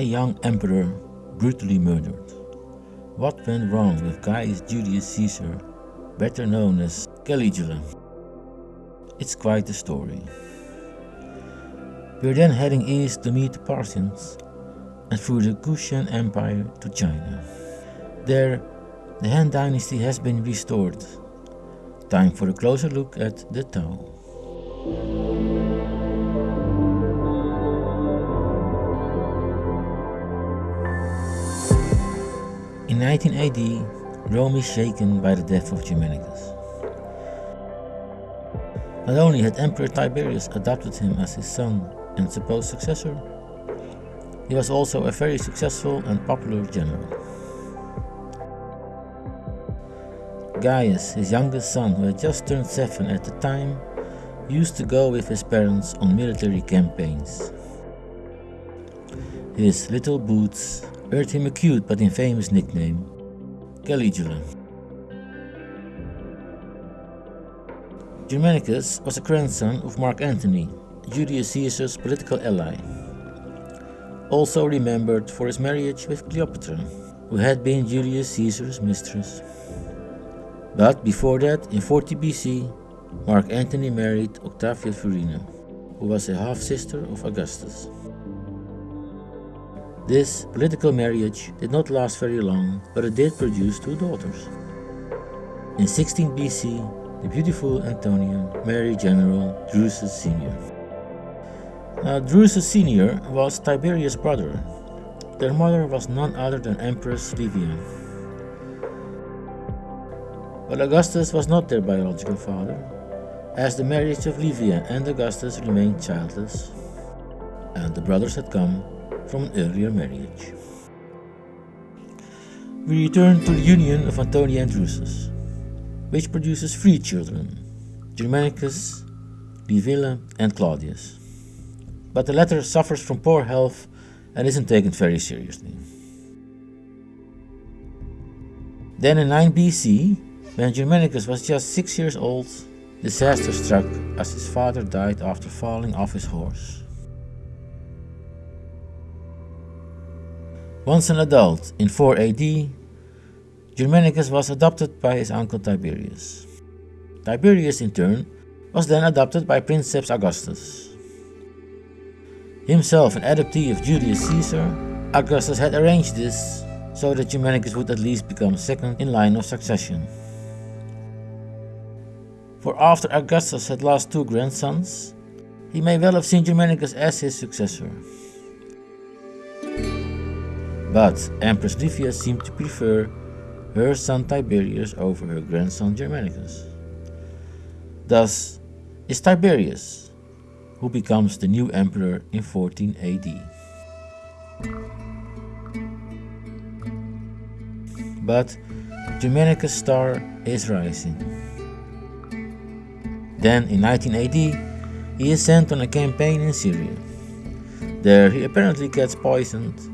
a young emperor brutally murdered. What went wrong with Gaius Julius Caesar, better known as Caligula? It's quite a story. We're then heading east to meet the Parthians and through the Kushan Empire to China. There, the Han Dynasty has been restored. Time for a closer look at the Tao. In 19 AD, Rome is shaken by the death of Germanicus. Not only had Emperor Tiberius adopted him as his son and supposed successor, he was also a very successful and popular general. Gaius, his youngest son, who had just turned seven at the time, used to go with his parents on military campaigns. His little boots earned him a cute but infamous nickname, Caligula. Germanicus was a grandson of Mark Antony, Julius Caesar's political ally also remembered for his marriage with Cleopatra, who had been Julius Caesar's mistress. But before that, in 40 BC, Mark Antony married Octavia Thurina, who was a half-sister of Augustus. This political marriage did not last very long, but it did produce two daughters. In 16 BC, the beautiful Antonia married General Drusus Senior. Uh, Drusus Senior was Tiberius' brother. Their mother was none other than Empress Livia. But Augustus was not their biological father, as the marriage of Livia and Augustus remained childless, and the brothers had come from an earlier marriage. We return to the union of Antonia and Drusus, which produces three children, Germanicus, Livilla, and Claudius but the latter suffers from poor health and isn't taken very seriously. Then in 9 BC, when Germanicus was just 6 years old, disaster struck as his father died after falling off his horse. Once an adult, in 4 AD, Germanicus was adopted by his uncle Tiberius. Tiberius, in turn, was then adopted by Princeps Augustus. Himself an adoptee of Julius Caesar, Augustus had arranged this so that Germanicus would at least become second in line of succession. For after Augustus had lost two grandsons, he may well have seen Germanicus as his successor. But Empress Livia seemed to prefer her son Tiberius over her grandson Germanicus. Thus is Tiberius, who becomes the new emperor in 14 AD. But Germanicus' star is rising. Then in 19 AD, he is sent on a campaign in Syria. There he apparently gets poisoned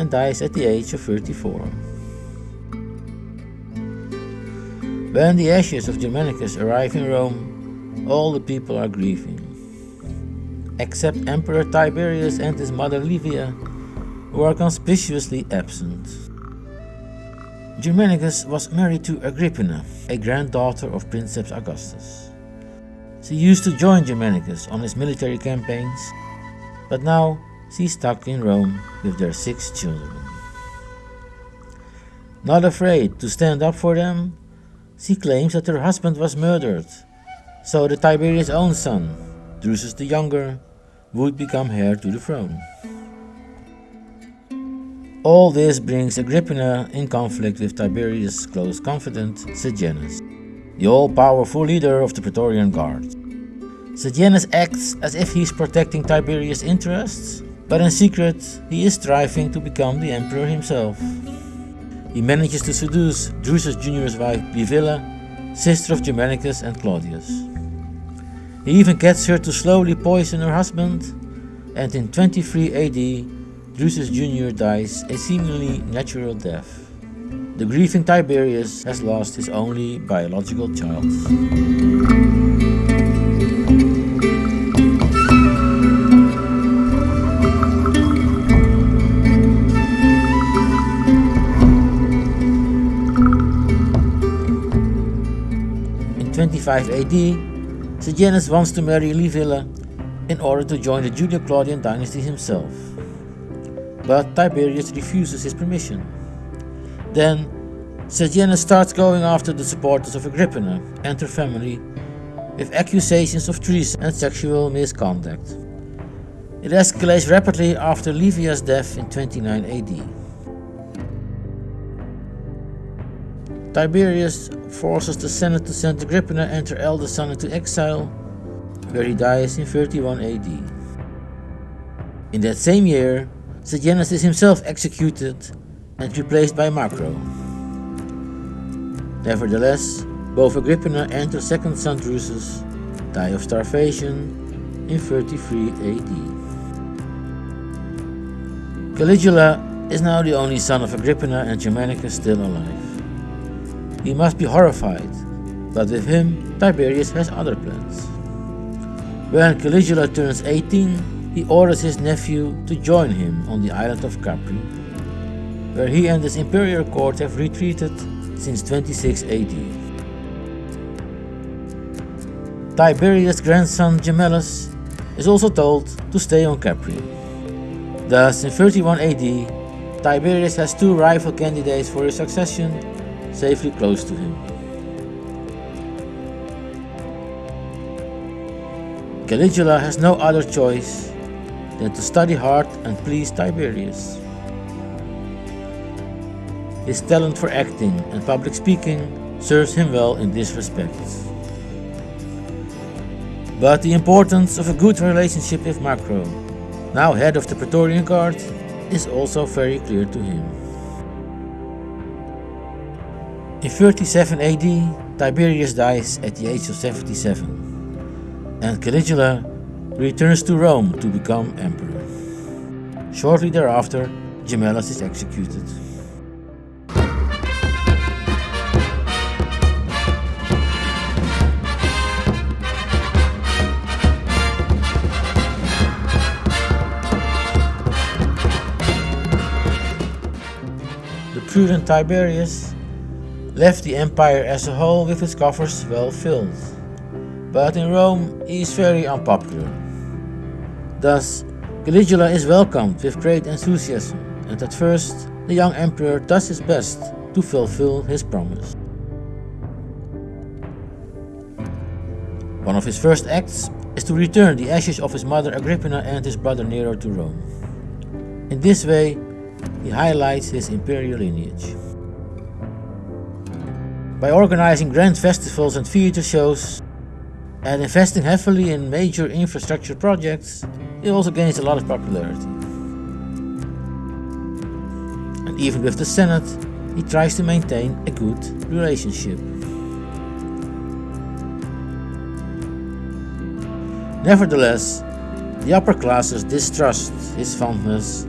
and dies at the age of 34. When the ashes of Germanicus arrive in Rome, all the people are grieving except Emperor Tiberius and his mother Livia, who are conspicuously absent. Germanicus was married to Agrippina, a granddaughter of Princeps Augustus. She used to join Germanicus on his military campaigns, but now she's stuck in Rome with their six children. Not afraid to stand up for them, she claims that her husband was murdered, so the Tiberius' own son, Drusus the Younger, would become heir to the throne. All this brings Agrippina in conflict with Tiberius' close confidant, Sejanus, the all-powerful leader of the Praetorian Guard. Sejanus acts as if he's protecting Tiberius' interests, but in secret he is striving to become the emperor himself. He manages to seduce Drusus Jr.'s wife Livilla, sister of Germanicus and Claudius. He even gets her to slowly poison her husband, and in 23 AD, Drusus Jr. dies a seemingly natural death. The grieving Tiberius has lost his only biological child. 55 AD, Sejanus wants to marry Livilla in order to join the Julio-Claudian dynasty himself. But Tiberius refuses his permission. Then Sejanus starts going after the supporters of Agrippina and her family with accusations of treason and sexual misconduct. It escalates rapidly after Livia's death in 29 AD. Tiberius forces the Senate to send Agrippina and her eldest son into exile, where he dies in 31 AD. In that same year, Sejanus is himself executed and replaced by Macro. Nevertheless, both Agrippina and her second son Drusus die of starvation in 33 AD. Caligula is now the only son of Agrippina and Germanicus still alive. He must be horrified, but with him Tiberius has other plans. When Caligula turns 18, he orders his nephew to join him on the island of Capri, where he and his imperial court have retreated since 26 AD. Tiberius' grandson Gemellus is also told to stay on Capri. Thus, in 31 AD, Tiberius has two rival candidates for his succession safely close to him. Caligula has no other choice than to study hard and please Tiberius. His talent for acting and public speaking serves him well in this respect. But the importance of a good relationship with Macro, now head of the Praetorian Guard, is also very clear to him. In 37 AD, Tiberius dies at the age of 77, and Caligula returns to Rome to become emperor. Shortly thereafter, Gemellus is executed. The prudent Tiberius left the empire as a whole with its coffers well filled. But in Rome he is very unpopular. Thus, Caligula is welcomed with great enthusiasm, and at first the young emperor does his best to fulfill his promise. One of his first acts is to return the ashes of his mother Agrippina and his brother Nero to Rome. In this way, he highlights his imperial lineage. By organizing grand festivals and theater shows and investing heavily in major infrastructure projects, he also gains a lot of popularity. And even with the Senate, he tries to maintain a good relationship. Nevertheless, the upper classes distrust his fondness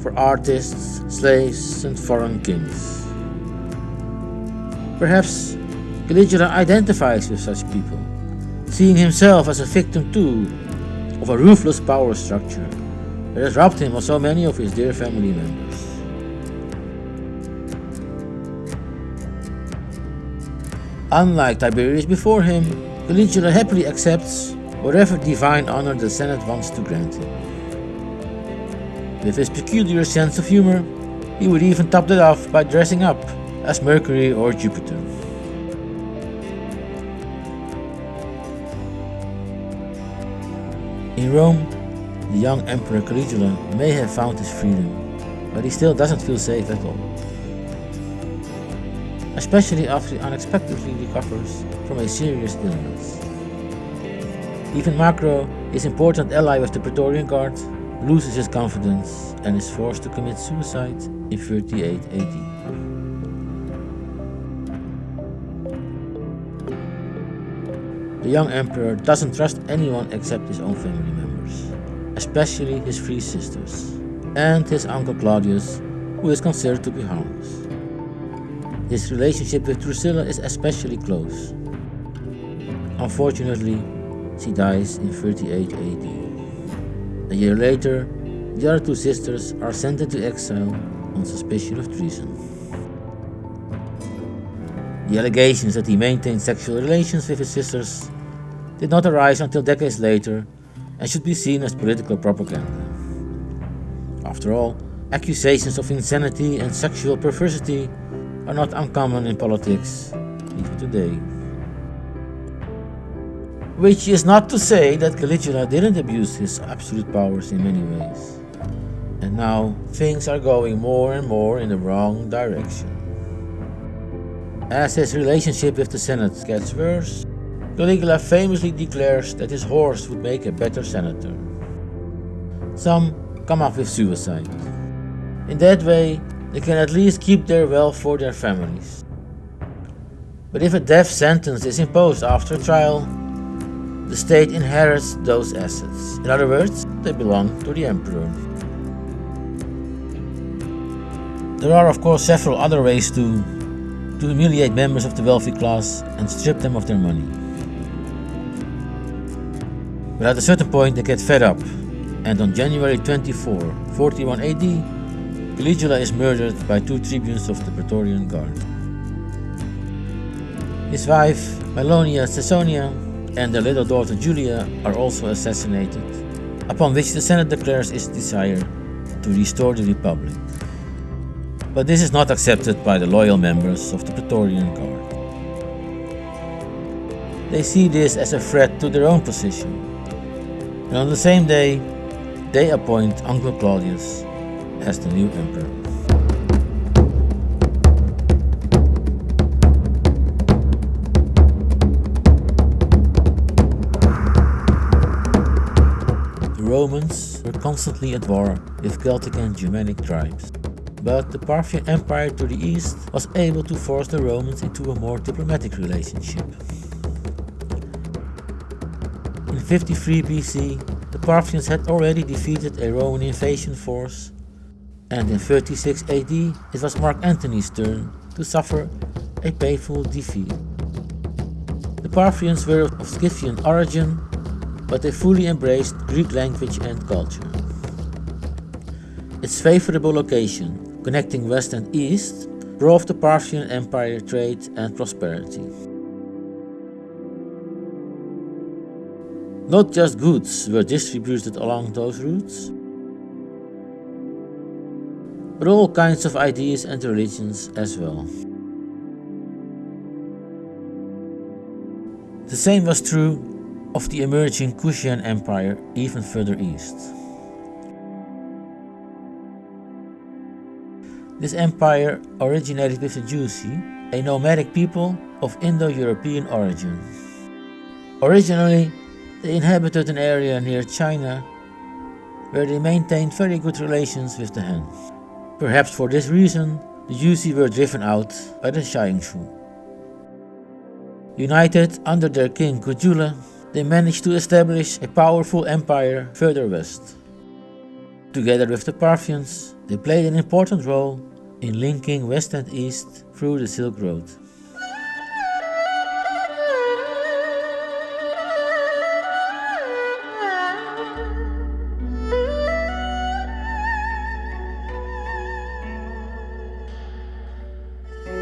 for artists, slaves, and foreign kings. Perhaps Caligula identifies with such people, seeing himself as a victim too of a ruthless power structure that has robbed him of so many of his dear family members. Unlike Tiberius before him, Caligula happily accepts whatever divine honor the Senate wants to grant him. With his peculiar sense of humor, he would even top that off by dressing up as Mercury or Jupiter. In Rome, the young Emperor Caligula may have found his freedom, but he still doesn't feel safe at all. Especially after he unexpectedly recovers from a serious illness. Even Macro, his important ally with the Praetorian Guard, loses his confidence and is forced to commit suicide in 38 AD. The young emperor doesn't trust anyone except his own family members, especially his three sisters, and his uncle Claudius, who is considered to be harmless. His relationship with Drusilla is especially close. Unfortunately, she dies in 38 AD. A year later, the other two sisters are sent into exile on suspicion of treason. The allegations that he maintained sexual relations with his sisters did not arise until decades later and should be seen as political propaganda. After all, accusations of insanity and sexual perversity are not uncommon in politics, even today. Which is not to say that Caligula didn't abuse his absolute powers in many ways. And now things are going more and more in the wrong direction. As his relationship with the Senate gets worse, Caligula famously declares that his horse would make a better senator. Some come up with suicide. In that way, they can at least keep their wealth for their families. But if a death sentence is imposed after a trial, the state inherits those assets. In other words, they belong to the emperor. There are of course several other ways to, to humiliate members of the wealthy class and strip them of their money. But at a certain point they get fed up, and on January 24, 41 AD, Caligula is murdered by two tribunes of the Praetorian Guard. His wife, Milonia Caesonia, and their little daughter Julia are also assassinated, upon which the Senate declares its desire to restore the Republic. But this is not accepted by the loyal members of the Praetorian Guard. They see this as a threat to their own position. And on the same day, they appoint Uncle Claudius as the new emperor. The Romans were constantly at war with Celtic and Germanic tribes. But the Parthian Empire to the east was able to force the Romans into a more diplomatic relationship. In 53 BC, the Parthians had already defeated a Roman invasion force, and in 36 AD it was Mark Antony's turn to suffer a painful defeat. The Parthians were of Scythian origin but they fully embraced Greek language and culture. Its favorable location, connecting west and east, drove the Parthian Empire trade and prosperity. Not just goods were distributed along those routes, but all kinds of ideas and religions as well. The same was true of the emerging Kushan Empire even further east. This empire originated with the Yuezhi, a nomadic people of Indo-European origin. Originally, they inhabited an area near China where they maintained very good relations with the Han. Perhaps for this reason, the Yuezhi were driven out by the Xiongnu. United under their king Kujula, they managed to establish a powerful empire further west. Together with the Parthians, they played an important role in linking west and east through the Silk Road.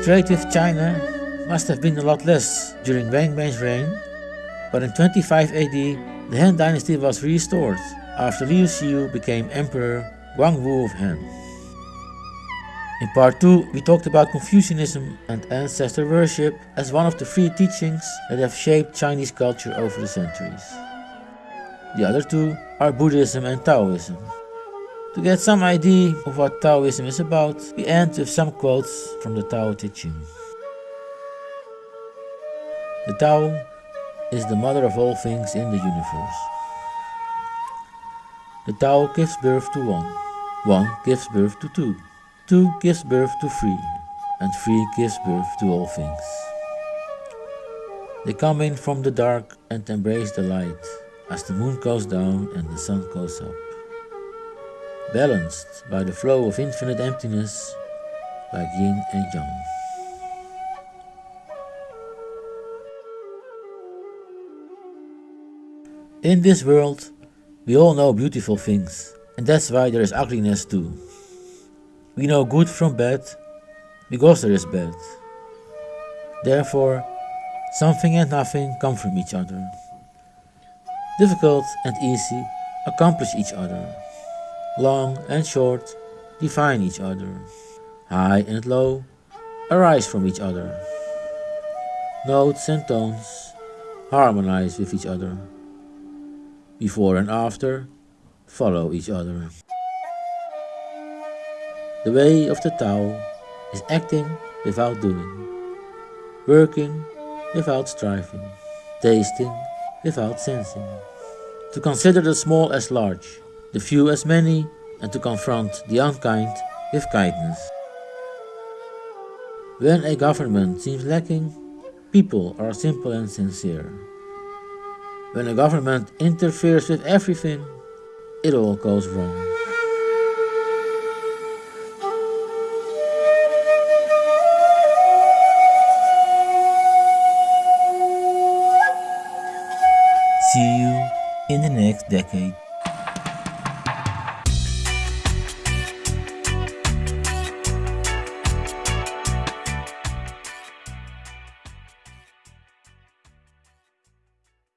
Trade with China must have been a lot less during Wang Mang's reign but in 25 AD, the Han dynasty was restored after Liu Xiu became Emperor Guangwu of Han. In part 2, we talked about Confucianism and ancestor worship as one of the three teachings that have shaped Chinese culture over the centuries. The other two are Buddhism and Taoism. To get some idea of what Taoism is about, we end with some quotes from the Tao Te Ching. The Tao is the mother of all things in the universe. The Tao gives birth to one, one gives birth to two, two gives birth to three, and three gives birth to all things. They come in from the dark and embrace the light as the moon goes down and the sun goes up. Balanced by the flow of infinite emptiness like yin and yang. In this world, we all know beautiful things, and that's why there is ugliness too. We know good from bad, because there is bad. Therefore, something and nothing come from each other. Difficult and easy accomplish each other. Long and short define each other. High and low arise from each other. Notes and tones harmonize with each other. Before and after follow each other. The way of the Tao is acting without doing, working without striving, tasting without sensing. To consider the small as large, the few as many, and to confront the unkind with kindness. When a government seems lacking, people are simple and sincere. When a government interferes with everything, it all goes wrong. Next decade.